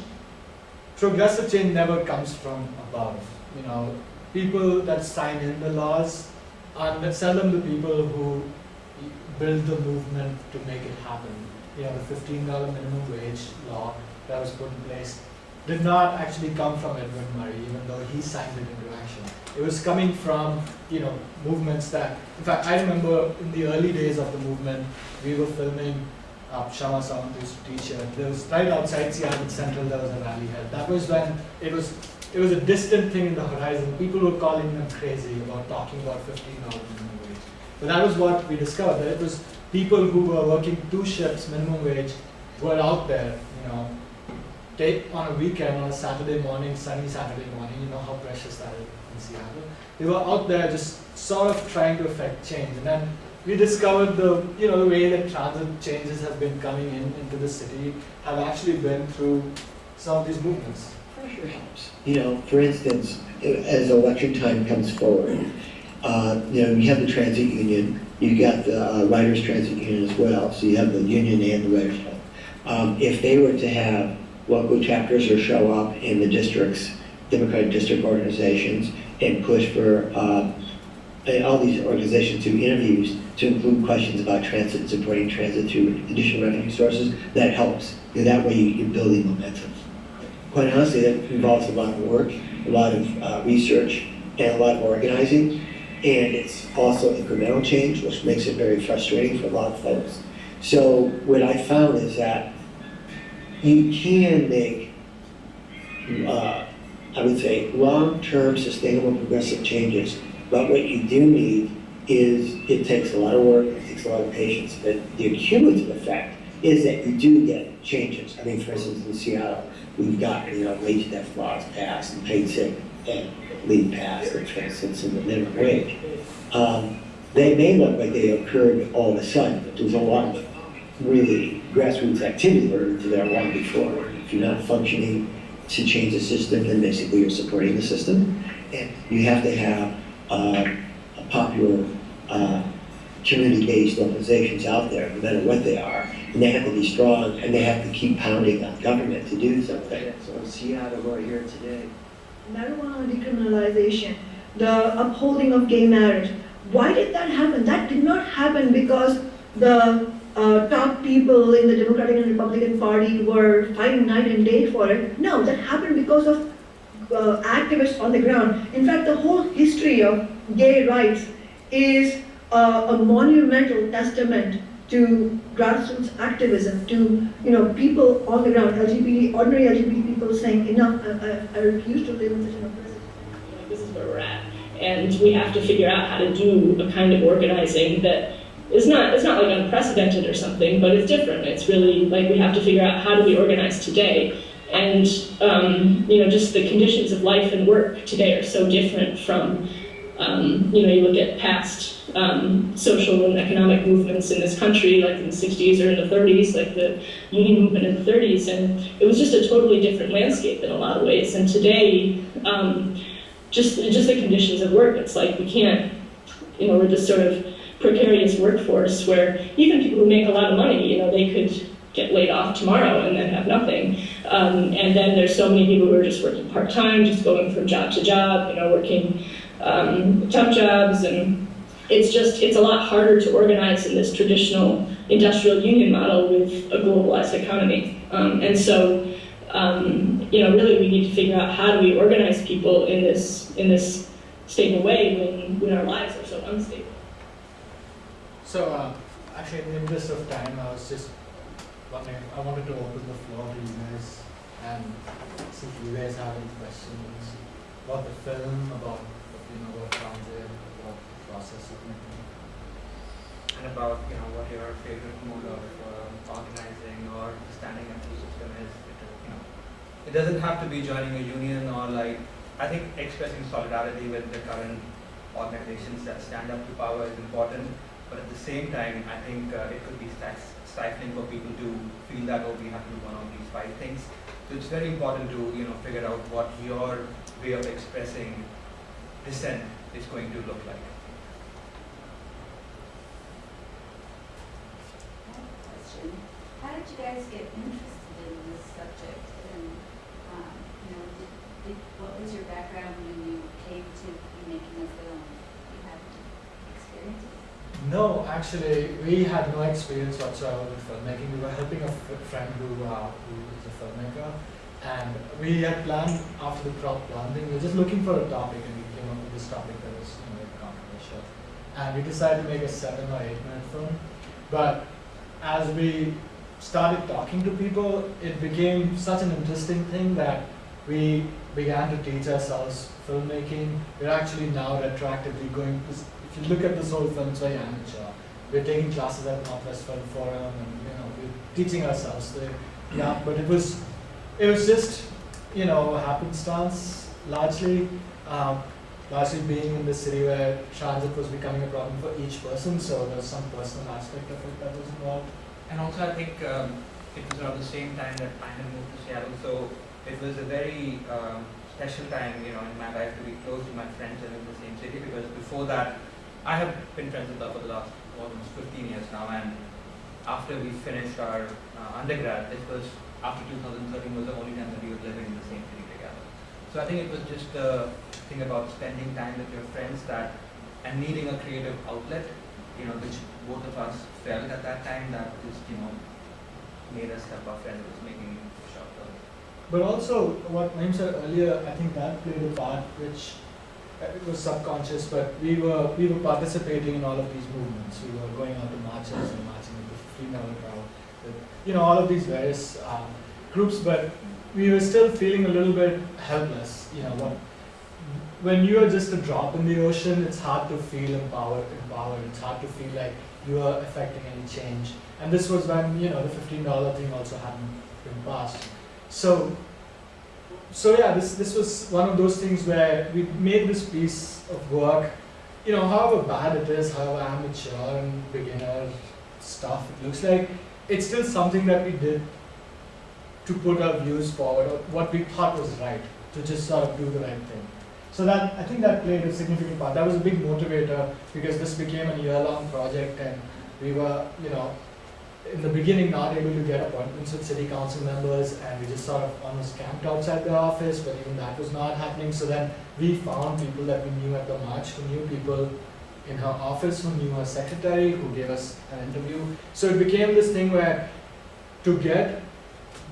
progressive change never comes from above you know, people that sign in the laws are seldom the people who build the movement to make it happen. You know, the $15 minimum wage law that was put in place did not actually come from Edward Murray, even though he signed it into action. It was coming from, you know, movements that, in fact, I remember in the early days of the movement, we were filming uh, Kshama Sawant used to. There was right outside Seattle Central, there was a rally held. That was when it was it was a distant thing in the horizon. People were calling them crazy about talking about 15 hours minimum wage. But that was what we discovered, that it was people who were working two shifts minimum wage were out there, you know, take on a weekend, on a Saturday morning, sunny Saturday morning, you know how precious that is in Seattle. We were out there just sort of trying to affect change. And then we discovered the, you know, the way that transit changes have been coming in into the city have actually been through some of these movements pressure helps. You know, for instance, as election time comes forward, uh, you know, you have the transit union, you've got the uh, riders transit union as well, so you have the union and the club. Um, if they were to have local chapters or show up in the districts, Democratic district organizations, and push for uh, all these organizations to interviews to include questions about transit, supporting transit through additional revenue sources, that helps. And that way you're building momentum quite honestly, that involves a lot of work, a lot of uh, research, and a lot of organizing. And it's also incremental change, which makes it very frustrating for a lot of folks. So what I found is that you can make, uh, I would say, long-term sustainable progressive changes. But what you do need is it takes a lot of work, it takes a lot of patience, but the cumulative effect is that you do get changes. I mean, for instance, in Seattle, we've got, you know, wage death laws passed and paid sick and leave passed and transcends in the minimum wage. Um, they may look like they occurred all of a sudden, but there's a lot of really grassroots activity learned to there long before. If you're not functioning to change the system, then basically you're supporting the system. And you have to have uh, a popular uh, community-based organizations out there, no matter what they are, and they have to be strong, and they have to keep pounding on government to do something. So Seattle, we're here today. Marijuana decriminalization, the upholding of gay marriage. Why did that happen? That did not happen because the uh, top people in the Democratic and Republican Party were fighting night and day for it. No, that happened because of uh, activists on the ground. In fact, the whole history of gay rights is uh, a monumental testament to grassroots activism, to you know people on the ground, LGBT, ordinary LGBT people saying enough, I, I, I refuse to live in such an oppressive. This is where we're at, and we have to figure out how to do a kind of organizing that is not it's not like unprecedented or something, but it's different. It's really like we have to figure out how do we organize today, and um, you know just the conditions of life and work today are so different from um, you know you look at past um, social and economic movements in this country, like in the 60s or in the 30s, like the union movement in the 30s, and it was just a totally different landscape in a lot of ways. And today, um, just just the conditions of work, it's like we can't, you know, we're just sort of precarious workforce where even people who make a lot of money, you know, they could get laid off tomorrow and then have nothing. Um, and then there's so many people who are just working part-time, just going from job to job, you know, working um, tough jobs and it's just, it's a lot harder to organize in this traditional industrial union model with a globalized economy. Um, and so, um, you know, really we need to figure out how do we organize people in this, in this stable way when, when our lives are so unstable. So, uh, actually, in the interest of time, I was just name, I wanted to open the floor to you guys and see if you guys have any questions about the film, about, you know, what transit, about the process of making it. and about, you know, what your favorite mode of um, organizing or standing up to system is. It, you know, it doesn't have to be joining a union or like, I think expressing solidarity with the current organizations that stand up to power is important, but at the same time, I think uh, it could be stifling for people to feel that, oh, we have to do one of these five things. So it's very important to, you know, figure out what your way of expressing dissent is going to look like. Question. How did you guys get interested in this subject? And, um, you know, did, did, what was your background when you came to making a film? You had experiences? No, actually, we had no experience whatsoever with filmmaking. We were helping a friend who, uh, who is a filmmaker, and we had planned after the crop planting. We were just looking for a topic, and we came up with this topic that was you know, controversial. And we decided to make a seven or eight minute film. But as we started talking to people, it became such an interesting thing that we began to teach ourselves filmmaking. We're actually now retroactively going. If you look at this whole film, it's very amateur. We're taking classes at Northwest Film Forum, and you know, we're teaching ourselves. The, yeah, but it was, it was just, you know, happenstance largely. Um, largely being in the city where transit was becoming a problem for each person, so there's some personal aspect of it that was involved. And also, I think um, it was around the same time that I moved to Seattle, so it was a very um, special time, you know, in my life to be close to my friends and in the same city. Because before that, I have been friends with her for the last almost 15 years now, and after we finished our uh, undergrad, this was after 2013 was the only time that we were living in the same city together. So I think it was just the thing about spending time with your friends that and needing a creative outlet, you know, which both of us felt at that time that just, you know, made us help our friend who was making short films. But also, what Naim said earlier, I think that played a part which it was subconscious, but we were we were participating in all of these movements. We were going out to marches and marching with the Free Melon crowd, with, you know, all of these various um, groups, but we were still feeling a little bit helpless. You know, when you are just a drop in the ocean, it's hard to feel empowered. Empowered. It's hard to feel like you are affecting any change. And this was when you know the fifteen dollar thing also hadn't been passed. So, so yeah, this this was one of those things where we made this piece of work. You know, however bad it is, however amateur and beginner stuff it looks like, it's still something that we did to put our views forward, or what we thought was right, to just sort of do the right thing. So that I think that played a significant part. That was a big motivator because this became a year-long project, and we were, you know, in the beginning not able to get appointments with city council members, and we just sort of almost camped outside the office. But even that was not happening. So then we found people that we knew at the march, who knew people in her office, who knew her secretary, who gave us an interview. So it became this thing where to get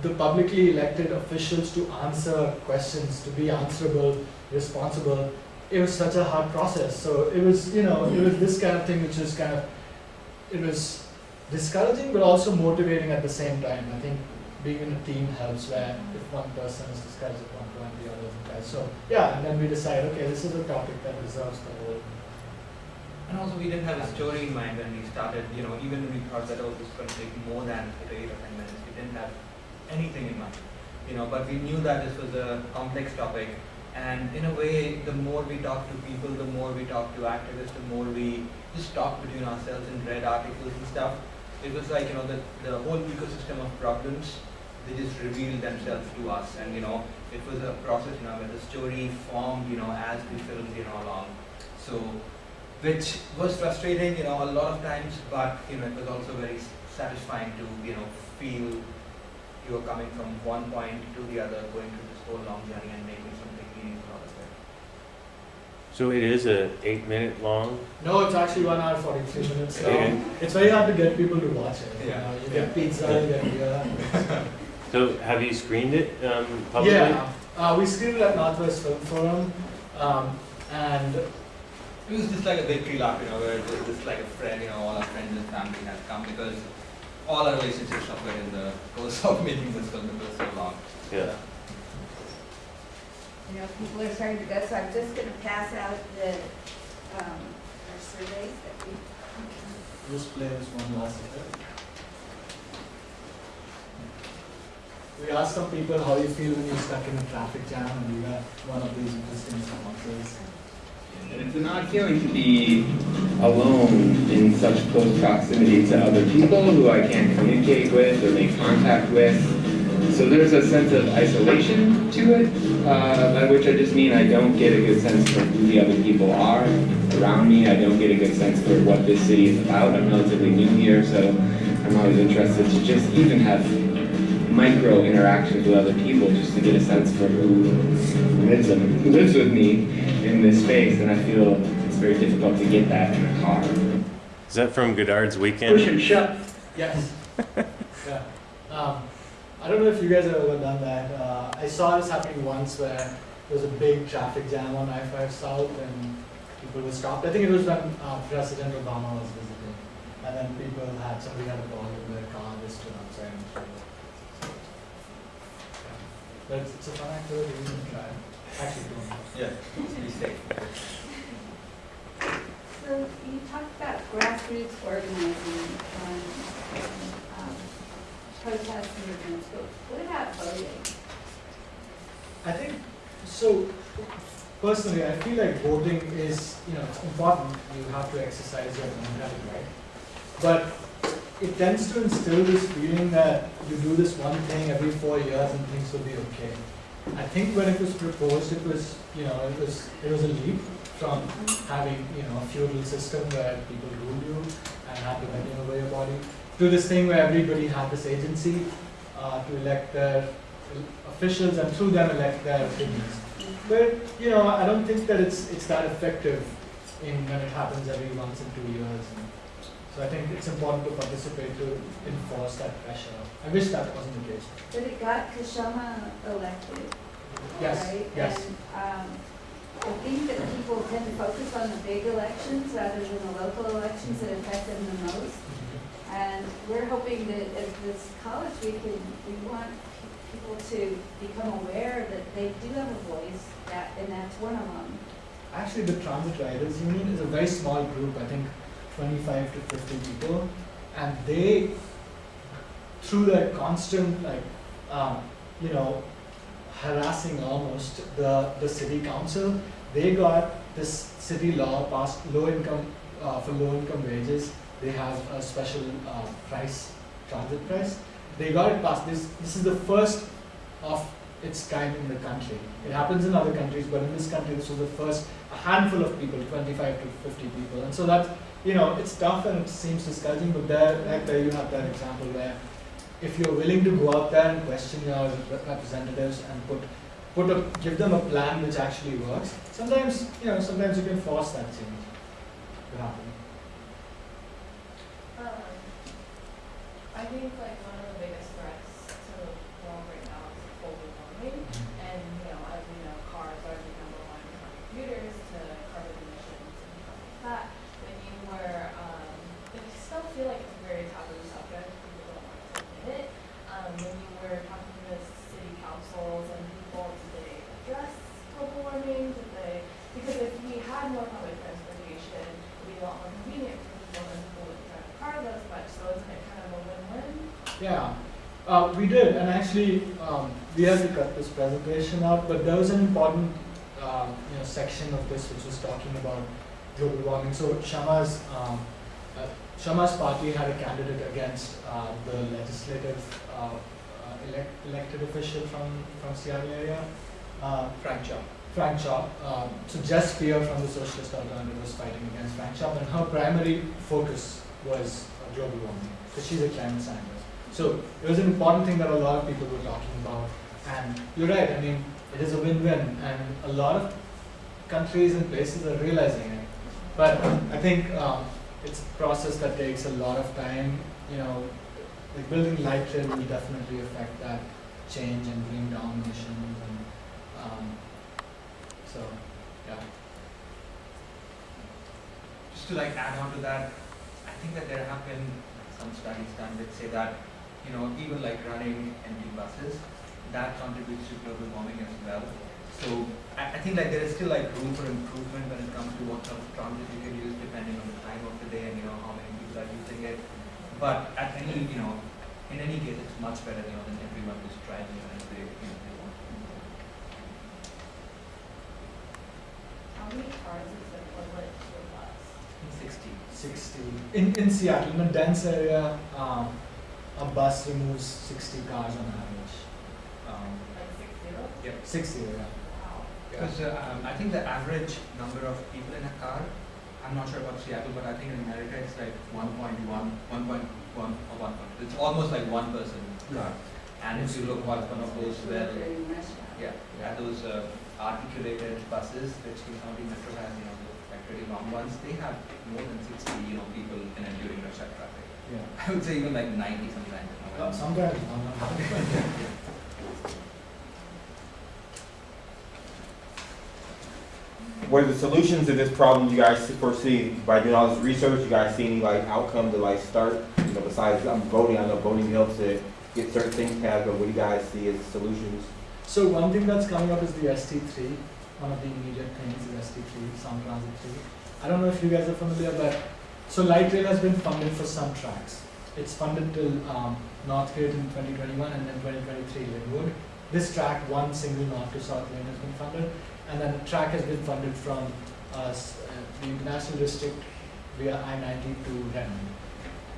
the publicly elected officials to answer questions, to be answerable, responsible, it was such a hard process. So it was, you know, it was this kind of thing which is kind of, it was discouraging but also motivating at the same time. I think being in a team helps where if one person is discouraged at one point, the other isn't. So yeah, and then we decide, okay, this is a topic that deserves the whole. And also, we didn't have a story in mind when we started. You know, even we thought that oh, this is going to take more than eight or ten minutes. We didn't have anything in mind. You know, but we knew that this was a complex topic, and in a way, the more we talk to people, the more we talk to activists, the more we just talk between ourselves and read articles and stuff. It was like you know the the whole ecosystem of problems. They just revealed themselves to us, and you know it was a process. You know, where the story formed. You know, as we filmed you know along. So which was frustrating, you know, a lot of times, but you know, it was also very satisfying to, you know, feel you were coming from one point to the other, going through this whole long journey and making something meaningful out of it. So it is a eight minute long? No, it's actually one hour forty three minutes Okay. long. It's very hard to get people to watch it. You, Yeah. know, you get pizza, you get beer. So have you screened it um, publicly? Yeah, uh, we screened it at Northwest Film Forum, um, and It was just like a victory lap, you know, where it was just like a friend, you know, all our friends and family had come because all our relationships suffered in the course of making this film because so long. Yeah. You know, people are starting to go, so I'm just gonna pass out the, um, our surveys that we. Just play this one last bit. We asked some people how you feel when you're stuck in a traffic jam and we got one of these interesting responses. And it's an odd feeling to be alone in such close proximity to other people who I can't communicate with or make contact with. So there's a sense of isolation to it, uh, by which I just mean I don't get a good sense for who the other people are around me. I don't get a good sense for what this city is about. I'm relatively new here, so I'm always interested to just even have micro interactions with other people just to get a sense for who lives, who lives with me in this space, and I feel it's very difficult to get that in a car. Is that from Godard's Weekend? Push and shove. Yes. yeah. Um, I don't know if you guys have ever done that. Uh, I saw this happening once where there was a big traffic jam on I-5 South and people were stopped. I think it was when uh, President Obama was visiting. And then people had, somebody had a ball in their car, they stood outside and showed it. But it's, it's a fun activity, you can try. Actually, don't. Yeah, be safe. So you talked about grassroots organizing and, protest movements, but what about voting? I think, so personally, I feel like voting is, you know, it's important. You have to exercise your democratic right. But it tends to instill this feeling that you do this one thing every four years and things will be okay. I think when it was proposed, it was, you know, it was, it was a leap from mm-hmm. having, you know, a feudal system where people ruled you and had to bend over your body, to this thing where everybody had this agency uh, to elect their officials and through them elect their opinions. But, you know, I don't think that it's, it's that effective in when it happens every once in two years. And so I think it's important to participate to enforce that pressure. I wish that wasn't the case. But it got Kshama elected, Yes, right? yes. And, um, I think that people tend to focus on the big elections rather than the local elections that affect them the most. And we're hoping that at this college, we can, we want people to become aware that they do have a voice, that, and that's one of them. Actually, the Transit Riders Union is a very small group, I think 25 to 50 people, and they, through their constant, like, um, you know, harassing almost the, the city council, they got this city law passed, low income, uh, for low income wages, they have a special uh, price, transit price. They got it passed. This, this is the first of its kind in the country. It happens in other countries, but in this country, this was the first, a handful of people, 25 to 50 people. And so that's, you know, it's tough and it seems discouraging, but there, like there you have that example where if you're willing to go out there and question your representatives and put, put a, give them a plan which actually works, sometimes, you know, sometimes you can force that change to happen. I think like one of the biggest threats to the world right now is global warming. And, you know, as we know, cars are the number one contributors to carbon emissions and stuff like that. When you were, um, I still feel like it's a very taboo subject, people don't want to admit it. Um, when you were talking to the city councils and people, did they address global warming? Did they, because if we had more public transportation, it'd be a lot more convenient for people and people wouldn't drive cars as much, so isn't it kind of a win-win? Yeah, uh, we did, and actually, um, we had to cut this presentation out, but there was an important, um, you know, section of this which was talking about global warming. So Kshama's, um, uh, Kshama's party had a candidate against uh, the legislative uh, uh, elect, elected official from from Seattle area, uh, Frank Chopp. Frank Chopp. Um, so Jess Spear from the Socialist Alternative was fighting against Frank Chopp, and her primary focus was global warming because she's a climate scientist. So it was an important thing that a lot of people were talking about. And you're right, I mean, it is a win-win, and a lot of countries and places are realizing it. But I think um, it's a process that takes a lot of time. You know, like building light rail will definitely affect that change and bring down emissions. And um, so, yeah. Just to like add on to that, I think that there have been some some studies done that say that, you know, even like running empty buses, that contributes to global warming as well. So I, I think like there is still like room for improvement when it comes to what sort of transit you can use depending on the time of the day and you know how many people are using it. But at any, you know, in any case, it's much better, you know, than everyone who's driving as they, you know, they want. How many cars is equivalent to a bus? Sixty. 60. In, in Seattle, in a dense area, um, a bus removes 60 cars on average. Um, Like six zero? Yep. 60, yeah. Wow. Because uh, um, I think the average number of people in a car, I'm not sure about Seattle, but I think in America it's like 1.1, 1.1 or 1. It's almost like one person car. And if you look at one of those well, yeah, yeah, those uh, articulated buses which King County Metro has, you know, the like pretty long ones, they have more than 60, you know, people in it during rush hour traffic. Yeah. I would say even like 90 sometimes. you know, Uh, sometimes, What are the solutions to this problem you guys foresee by doing all this research? You guys see any like outcome to like start, you know, besides um, voting, I know voting helps to get certain things passed, but what do you guys see as solutions? So one thing that's coming up is the ST3. One of the immediate things is ST3, Sound Transit 3. I don't know if you guys are familiar, but so light rail has been funded for some tracks. It's funded till um, Northgate in 2021 and then 2023 Lynnwood. This track, one single north to south lane has been funded, and then the track has been funded from uh, uh, the International District via I-90 to Redmond.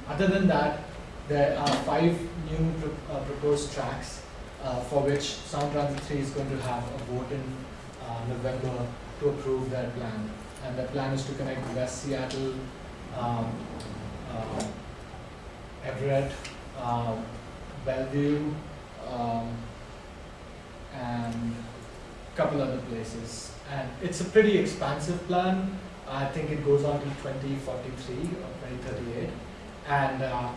Other than that, there are five new pro- uh, proposed tracks uh, for which Sound Transit 3 is going to have a vote in uh, November to approve their plan. And their plan is to connect West Seattle, um, uh, Everett, um, Bellevue, um, and a couple other places. And it's a pretty expansive plan. I think it goes on to 2043 or 2038. And uh,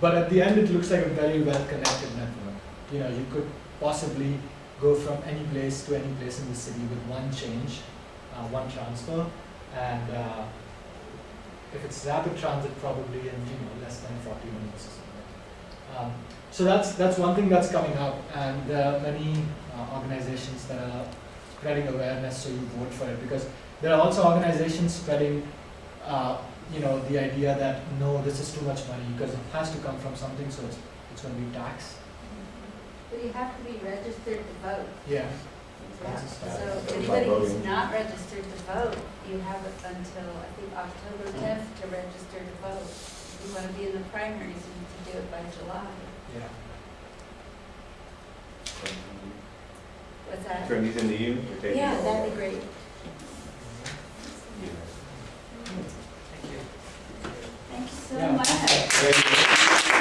but at the end, it looks like a very well connected network. You know, you could possibly go from any place to any place in the city with one change, uh, one transfer, and uh, if it's rapid transit, probably in you know less than 40 minutes or something. Um, so that's that's one thing that's coming up, and there are many uh, organizations that are spreading awareness, so you vote for it because there are also organizations spreading. Uh, you know the idea that no, this is too much money because it has to come from something, so it's it's going to be tax. But you have to be registered to vote. Yeah. So if anybody who's not registered to vote, you have until, I think, October tenth to register to vote. If you want to be in the primaries, you need to do it by July. Yeah. What's that? Turn these into you? Yeah, that'd be great. Thank you so Yeah. much. Thank you.